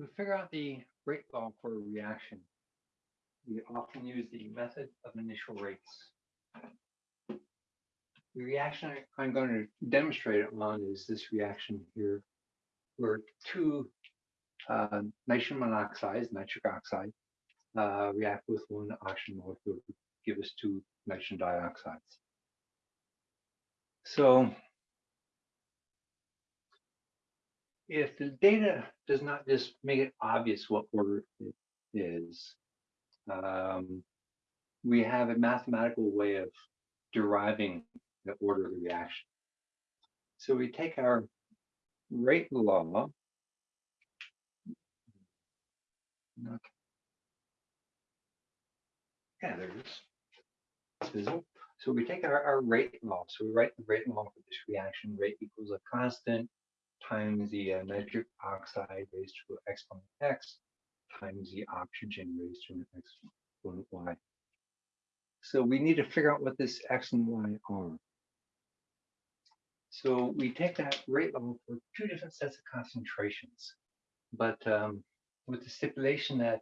To figure out the rate law for a reaction, we often use the method of initial rates. The reaction I'm going to demonstrate it on is this reaction here, where two uh, nitrogen monoxides, nitric oxide, uh, react with one oxygen molecule to give us two nitrogen dioxides. So if the data does not just make it obvious what order it is, um, we have a mathematical way of deriving the order of the reaction. So we take our rate law. Yeah, there it is. So we take our, our rate law. So we write the rate law for this reaction. Rate equals a constant times the uh, nitric oxide raised to exponent x times the oxygen raised to an exponent y. So we need to figure out what this x and y are. So we take that rate law for two different sets of concentrations, but um, with the stipulation that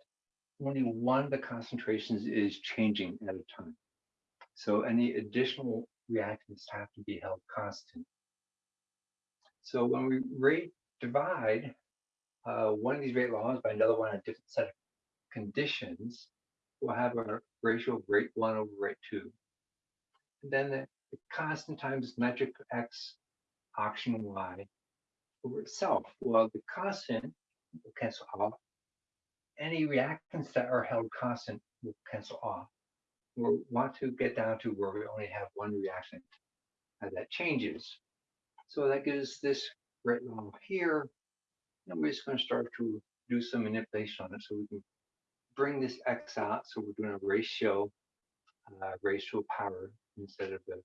only one of the concentrations is changing at a time. So any additional reactants have to be held constant. So when we rate divide uh, one of these rate laws by another one, on a different set of conditions, we'll have a ratio of rate one over rate two. And then the, the constant times nitric x oxygen y over itself. Well, the constant will cancel off. Any reactants that are held constant will cancel off. We want to get down to where we only have one reactant that changes. So that gives this law here. And we're just going to start to do some manipulation on it so we can bring this x out. So we're doing a ratio, uh, a power instead of the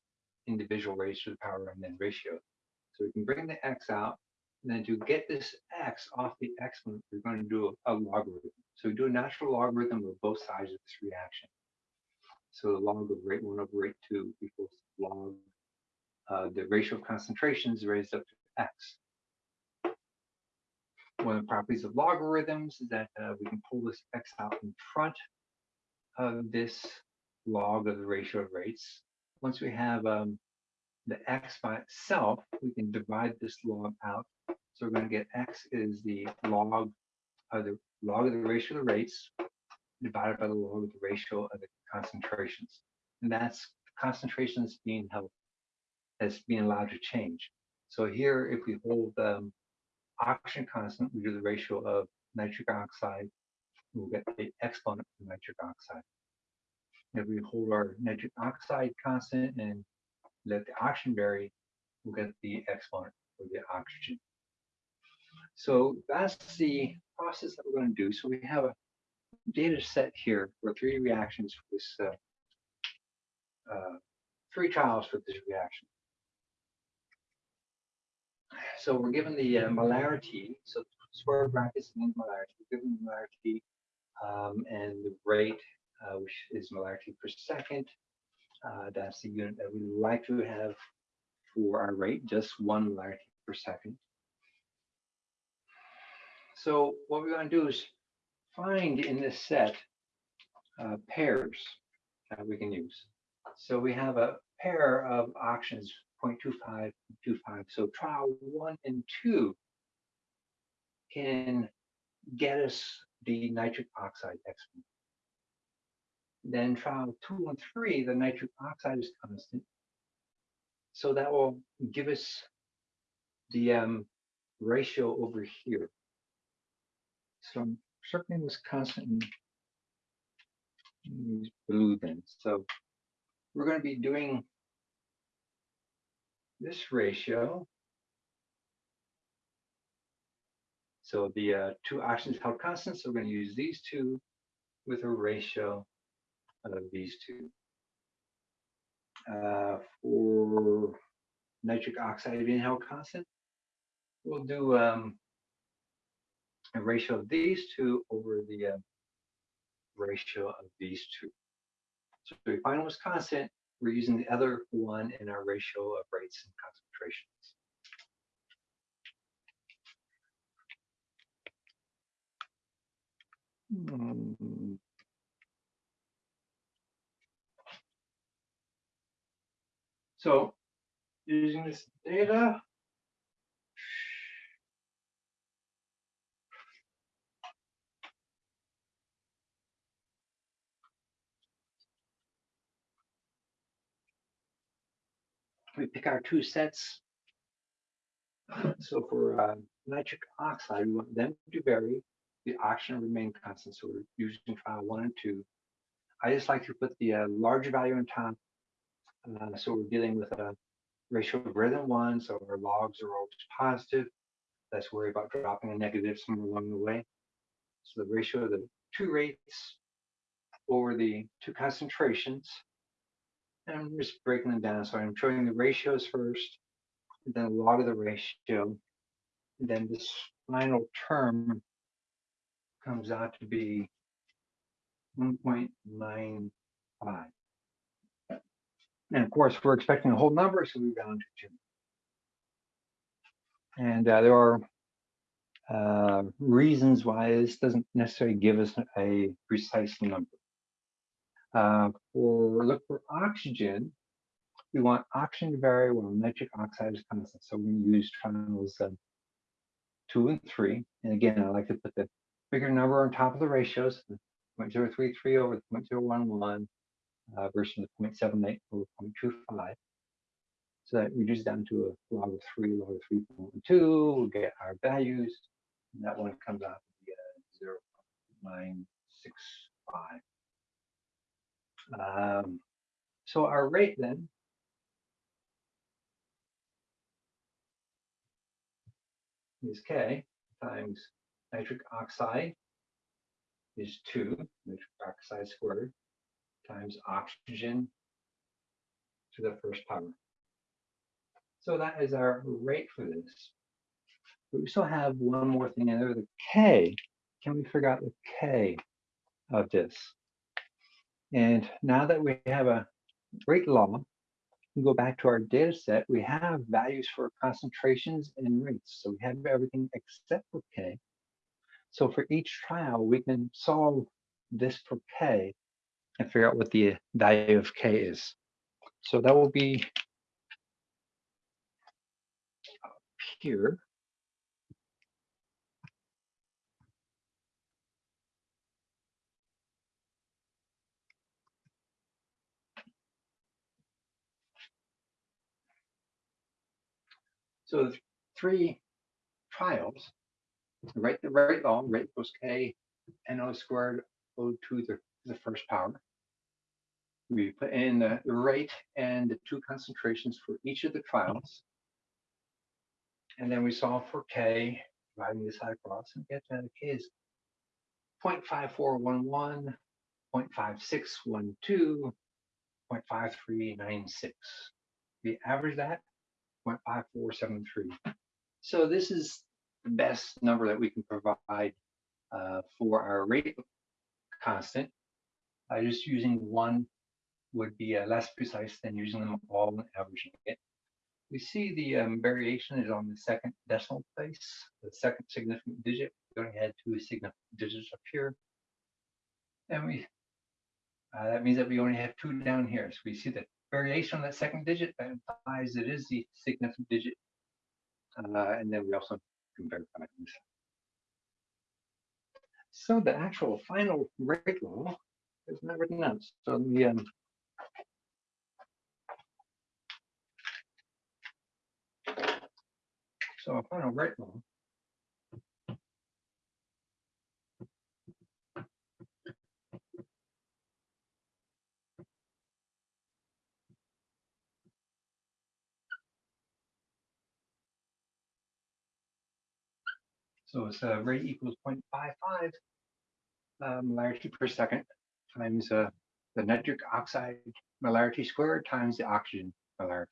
individual ratio power and then ratio. So we can bring the x out. And then to get this x off the exponent, we're going to do a, a logarithm. So we do a natural logarithm of both sides of this reaction. So the log of rate 1 over rate 2 equals log uh, the ratio of concentrations raised up to x. One of the properties of logarithms is that uh, we can pull this x out in front of this log of the ratio of rates. Once we have um, the x by itself, we can divide this log out. So we're going to get x is the log of the log of the ratio of the rates divided by the log of the ratio of the concentrations. And that's concentrations being held as being allowed to change. So here, if we hold um, oxygen constant, we do the ratio of nitric oxide, we'll get the exponent for nitric oxide. If we hold our nitric oxide constant and let the oxygen vary, we'll get the exponent for the oxygen. So that's the process that we're going to do. So we have a data set here for three reactions for this, uh, uh, three trials for this reaction. So we're given the uh, molarity, so square brackets means molarity, we're given molarity um, and the rate, uh, which is molarity per second. Uh, that's the unit that we like to have for our rate, just one molarity per second. So what we're going to do is find in this set uh, pairs that we can use. So we have a pair of oxygens 0.25, 25. So trial one and two can get us the nitric oxide exponent. Then trial two and three, the nitric oxide is constant. So that will give us the um, ratio over here. So I'm circling this constant use blue then. So we're going to be doing this ratio. So the uh, two oxygens held constant, so we're going to use these two with a ratio of these two. Uh, for nitric oxide being held constant, we'll do um, a ratio of these two over the uh, ratio of these two. So we find what's constant, we're using the other one in our ratio of rates and concentrations. Um, so using this data, We pick our two sets. So for uh, nitric oxide, we want them to vary, the oxygen remain constant. So we're using trial one and two. I just like to put the uh, larger value on top. Uh, so we're dealing with a ratio greater than one, so our logs are always positive. Let's worry about dropping a negative somewhere along the way. So the ratio of the two rates over the two concentrations. And I'm just breaking them down. So I'm showing the ratios first, then log of the ratio. Then this final term comes out to be 1.95. And of course, we're expecting a whole number, so we round to two. And uh, there are uh, reasons why this doesn't necessarily give us a precise number. Uh, for look for oxygen, we want oxygen to vary while nitric oxide is constant. So we use triangles uh, two and three. And again, I like to put the bigger number on top of the ratios, 0.033 over 0.011 uh, versus the 0.78 over 0.25. So that reduces down to a log of 3, log of 3.2. We'll get our values. And that one comes out to be uh, 0.965. Um, so our rate then is K times nitric oxide is 2, nitric oxide squared, times oxygen to the first power. So that is our rate for this. But we still have one more thing in there, the K. Can we figure out the K of this? And now that we have a rate law, we go back to our data set, we have values for concentrations and rates. So we have everything except for K. So for each trial, we can solve this for K and figure out what the value of K is. So that will be here. So the three trials, right the rate law, rate equals K, NO squared O to the, the first power. We put in the, the rate and the two concentrations for each of the trials. And then we solve for K, dividing this side across and get that K is 0.5411, 0.5612, 0.5396. We average that 0.5473. So this is the best number that we can provide uh, for our rate constant. Uh, just using one would be uh, less precise than using them all and averaging it. We see the um, variation is on the second decimal place, the second significant digit. We only had two significant digits up here. And we uh, that means that we only have two down here. So we see the variation on that second digit that implies it is the significant digit. Uh, and then we also can verify this. So the actual final rate law is not written down. So the um, so a final rate law So it's uh, rate equals 0.55 uh, molarity per second times uh, the nitric oxide molarity squared times the oxygen molarity.